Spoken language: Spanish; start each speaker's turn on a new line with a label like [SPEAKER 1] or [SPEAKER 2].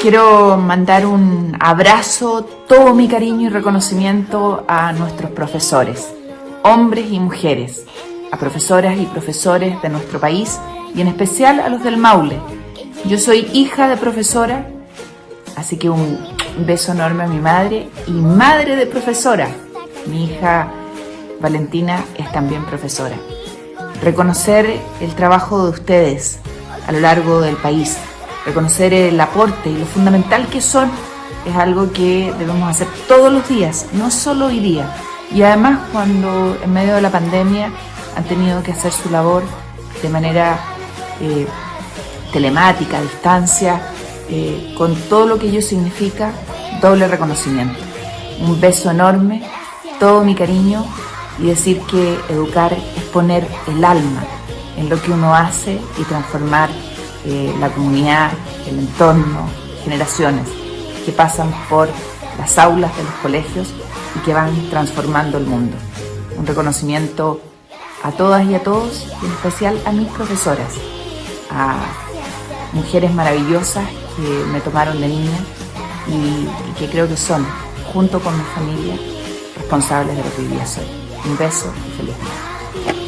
[SPEAKER 1] Quiero mandar un abrazo, todo mi cariño y reconocimiento a nuestros profesores, hombres y mujeres, a profesoras y profesores de nuestro país y en especial a los del Maule. Yo soy hija de profesora, así que un beso enorme a mi madre y madre de profesora. Mi hija Valentina es también profesora. Reconocer el trabajo de ustedes a lo largo del país, reconocer el aporte y lo fundamental que son es algo que debemos hacer todos los días, no solo hoy día. Y además cuando en medio de la pandemia han tenido que hacer su labor de manera eh, telemática, a distancia, eh, con todo lo que ello significa, doble reconocimiento. Un beso enorme, todo mi cariño y decir que educar es poner el alma en lo que uno hace y transformar eh, la comunidad, el entorno, generaciones que pasan por las aulas de los colegios y que van transformando el mundo. Un reconocimiento a todas y a todos, y en especial a mis profesoras, a mujeres maravillosas que me tomaron de niña y, que creo que son, junto con mi familia, responsables de lo que hoy día soy. Un beso y feliz día.